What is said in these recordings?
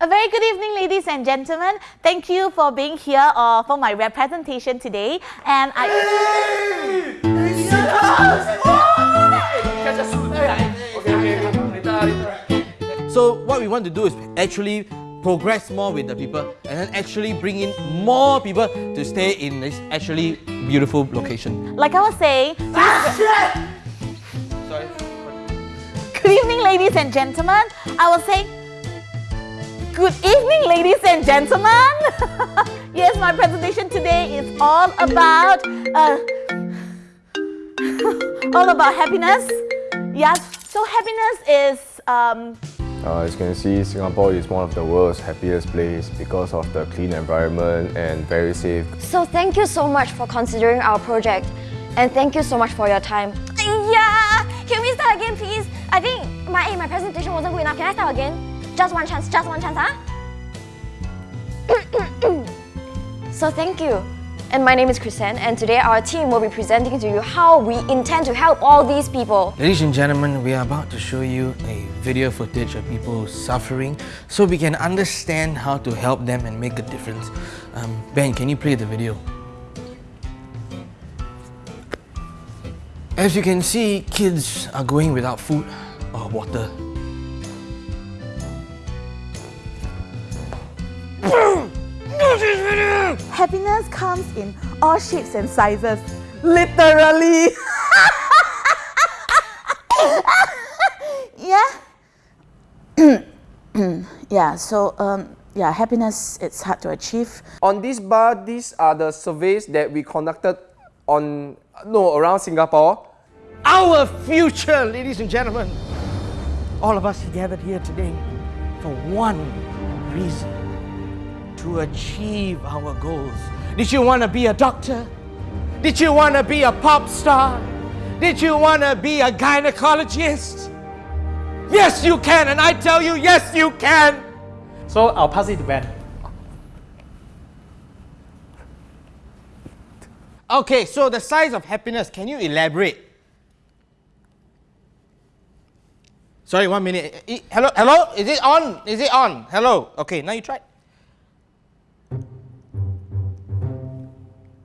A very good evening, ladies and gentlemen. Thank you for being here uh, for my representation today. And I. So what we want to do is actually progress more with the people and then actually bring in more people to stay in this actually beautiful location. Like I was saying, Sorry. good evening, ladies and gentlemen. I was saying, good evening, ladies and gentlemen. yes, my presentation today is all about, uh, all about happiness. Yes, so happiness is um, Uh, as you can see, Singapore is one of the world's happiest place because of the clean environment and very safe. So thank you so much for considering our project and thank you so much for your time. Yeah, can we start again please? I think my my presentation wasn't good enough. Can I start again? Just one chance, just one chance, huh? so thank you. And my name is Chrisanne and today our team will be presenting to you how we intend to help all these people. Ladies and gentlemen, we are about to show you a video footage of people suffering so we can understand how to help them and make a difference. Um, ben, can you play the video? As you can see, kids are going without food or water. Happiness comes in all shapes and sizes. Literally. yeah. yeah, so um, yeah, happiness it's hard to achieve. On this bar, these are the surveys that we conducted on no around Singapore. Our future, ladies and gentlemen. All of us gathered here today for one reason to achieve our goals. Did you want to be a doctor? Did you want to be a pop star? Did you want to be a gynecologist? Yes, you can, and I tell you, yes, you can. So I'll pass it to Ben. Okay, so the size of happiness, can you elaborate? Sorry, one minute. Hello, hello? Is it on? Is it on? Hello? Okay, now you try.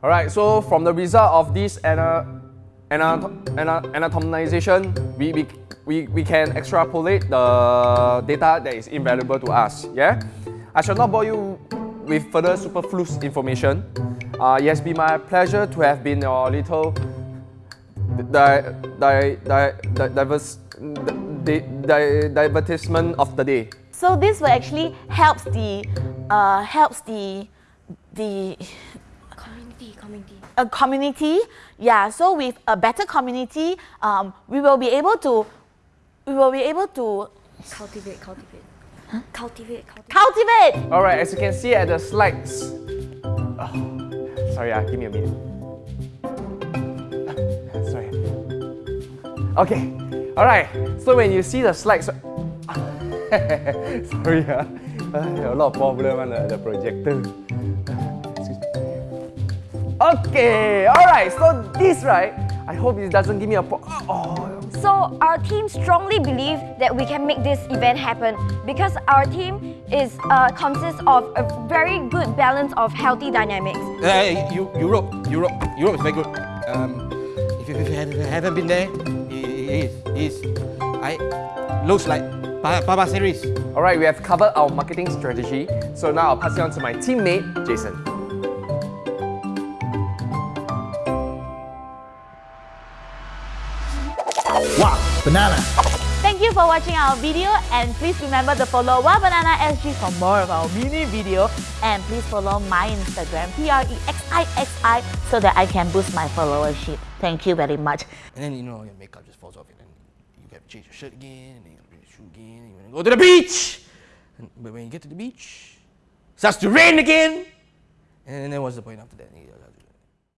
Alright, so from the result of this ana, ana, ana, anatomization, we, we, we, we can extrapolate the data that is invaluable to us. Yeah? I shall not bore you with further superfluous information. Uh, it has been my pleasure to have been your little di, di, di, di, divertisement of the day. So this will actually helps the uh, helps the the Community, community. a community. Yeah, so with a better community, um, we will be able to we will be able to Cultivate, cultivate. Cultivate, cultivate. cultivate. Alright, as you can see at the slides. Oh, sorry, uh, give me a minute. Ah, sorry. Okay, alright. So when you see the slides, sorry, uh, a lot of problem on the, the projector. Excuse me. Okay, alright. So this right, I hope it doesn't give me a pro- oh. So our team strongly believe that we can make this event happen because our team is uh, consists of a very good balance of healthy dynamics. Uh, Eu- Europe, Europe, Europe is very good. Um, if you, if you haven't- haven't been there, it is, is, I, looks like Pa- Papa series. Alright, we have covered our marketing strategy. So now I'll pass it on to my teammate, Jason. Wow, banana. Thank you for watching our video and please remember to follow Wah Banana SG for more of our mini video and please follow my Instagram P-R-E-X-I-X-I so that I can boost my followership. Thank you very much. And then, you know, your makeup just falls off and then you have to change your shirt again, and then you have to change your shoe again, and you want to go to the beach. And, but when you get to the beach, it starts to rain again. And then what's the point after that? You have to